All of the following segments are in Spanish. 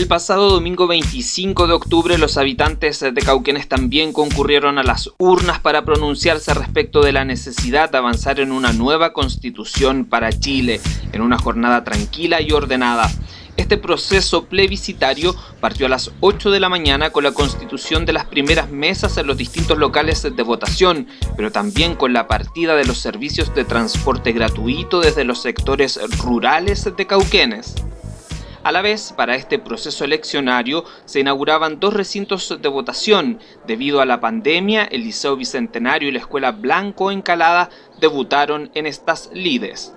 El pasado domingo 25 de octubre los habitantes de Cauquenes también concurrieron a las urnas para pronunciarse respecto de la necesidad de avanzar en una nueva constitución para Chile, en una jornada tranquila y ordenada. Este proceso plebiscitario partió a las 8 de la mañana con la constitución de las primeras mesas en los distintos locales de votación, pero también con la partida de los servicios de transporte gratuito desde los sectores rurales de Cauquenes. A la vez, para este proceso eleccionario se inauguraban dos recintos de votación. Debido a la pandemia, el Liceo Bicentenario y la Escuela Blanco Encalada debutaron en estas lides.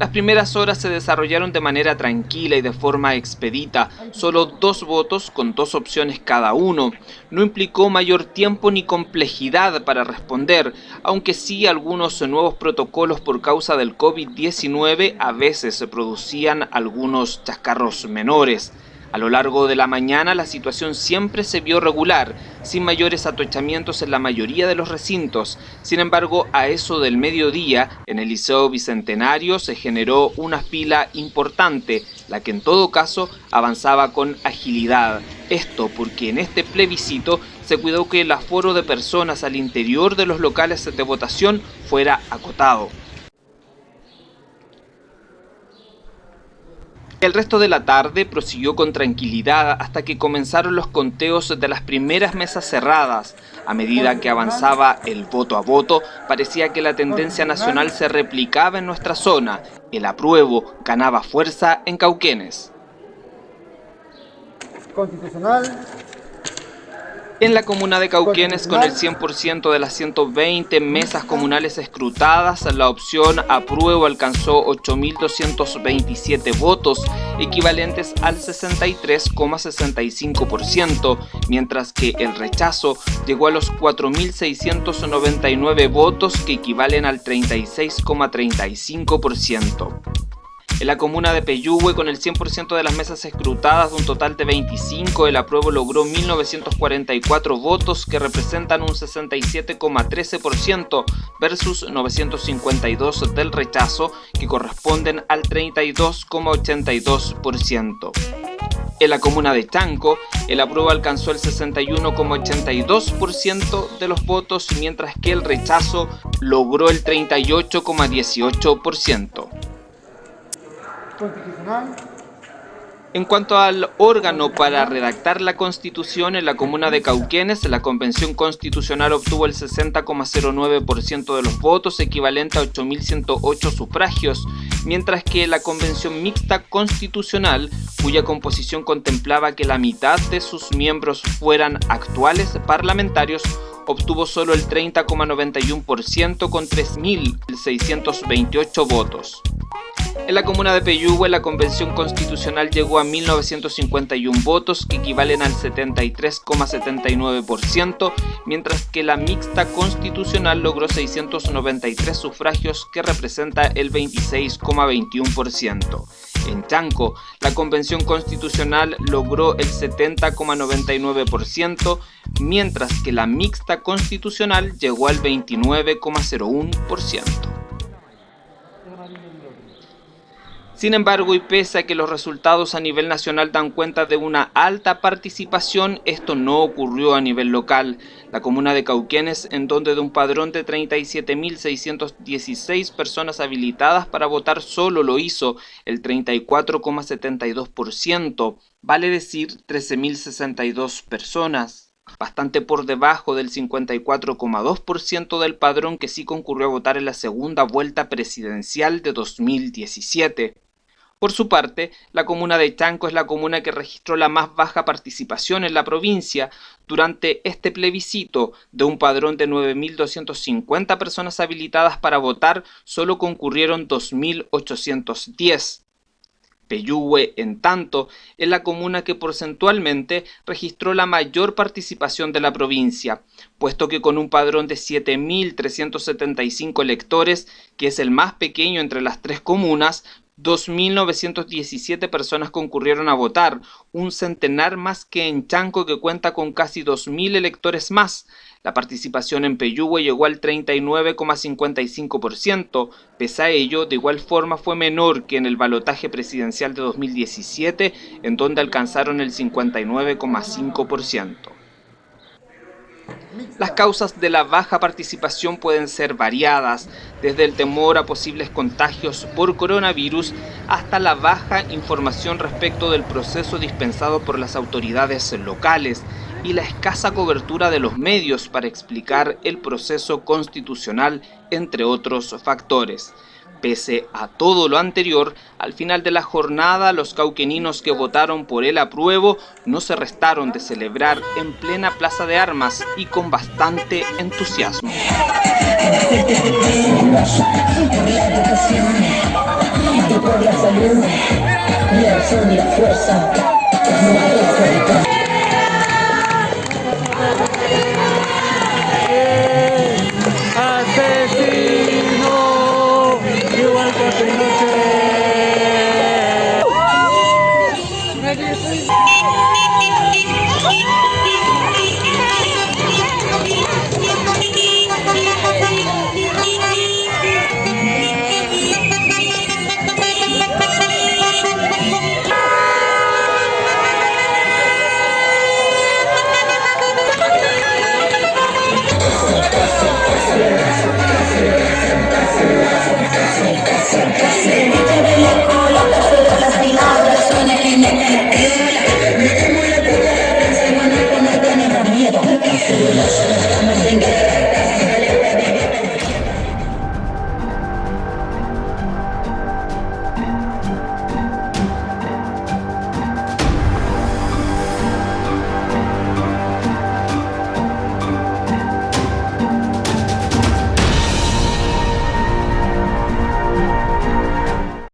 Las primeras horas se desarrollaron de manera tranquila y de forma expedita, solo dos votos con dos opciones cada uno. No implicó mayor tiempo ni complejidad para responder, aunque sí algunos nuevos protocolos por causa del COVID-19 a veces se producían algunos chascarros menores. A lo largo de la mañana la situación siempre se vio regular, sin mayores atochamientos en la mayoría de los recintos. Sin embargo, a eso del mediodía, en el Liceo Bicentenario se generó una fila importante, la que en todo caso avanzaba con agilidad. Esto porque en este plebiscito se cuidó que el aforo de personas al interior de los locales de votación fuera acotado. El resto de la tarde prosiguió con tranquilidad hasta que comenzaron los conteos de las primeras mesas cerradas. A medida que avanzaba el voto a voto, parecía que la tendencia nacional se replicaba en nuestra zona. El apruebo ganaba fuerza en Cauquenes. Constitucional, en la comuna de Cauquenes, con el 100% de las 120 mesas comunales escrutadas, la opción apruebo alcanzó 8.227 votos, equivalentes al 63,65%, mientras que el rechazo llegó a los 4.699 votos, que equivalen al 36,35%. En la comuna de Peyúgue, con el 100% de las mesas escrutadas de un total de 25, el apruebo logró 1.944 votos que representan un 67,13% versus 952 del rechazo que corresponden al 32,82%. En la comuna de Chanco, el apruebo alcanzó el 61,82% de los votos, mientras que el rechazo logró el 38,18%. En cuanto al órgano para redactar la Constitución en la comuna de Cauquenes, la Convención Constitucional obtuvo el 60,09% de los votos, equivalente a 8.108 sufragios, mientras que la Convención Mixta Constitucional, cuya composición contemplaba que la mitad de sus miembros fueran actuales parlamentarios, obtuvo solo el 30,91% con 3.628 votos. En la comuna de Peyúgue la convención constitucional llegó a 1951 votos que equivalen al 73,79%, mientras que la mixta constitucional logró 693 sufragios que representa el 26,21%. En Chanco, la convención constitucional logró el 70,99%, mientras que la mixta constitucional llegó al 29,01%. Sin embargo, y pese a que los resultados a nivel nacional dan cuenta de una alta participación, esto no ocurrió a nivel local. La comuna de Cauquenes, en donde de un padrón de 37.616 personas habilitadas para votar solo lo hizo el 34,72%, vale decir 13.062 personas bastante por debajo del 54,2% del padrón que sí concurrió a votar en la segunda vuelta presidencial de 2017. Por su parte, la comuna de Chanco es la comuna que registró la más baja participación en la provincia. Durante este plebiscito de un padrón de 9.250 personas habilitadas para votar, solo concurrieron 2.810. Peyúgue, en tanto, es la comuna que porcentualmente registró la mayor participación de la provincia, puesto que con un padrón de 7.375 electores, que es el más pequeño entre las tres comunas, 2.917 personas concurrieron a votar, un centenar más que en Chanco que cuenta con casi 2.000 electores más. La participación en Peyúgue llegó al 39,55%, pese a ello, de igual forma fue menor que en el balotaje presidencial de 2017, en donde alcanzaron el 59,5%. Las causas de la baja participación pueden ser variadas, desde el temor a posibles contagios por coronavirus hasta la baja información respecto del proceso dispensado por las autoridades locales, y la escasa cobertura de los medios para explicar el proceso constitucional, entre otros factores. Pese a todo lo anterior, al final de la jornada los cauqueninos que votaron por el apruebo no se restaron de celebrar en plena plaza de armas y con bastante entusiasmo.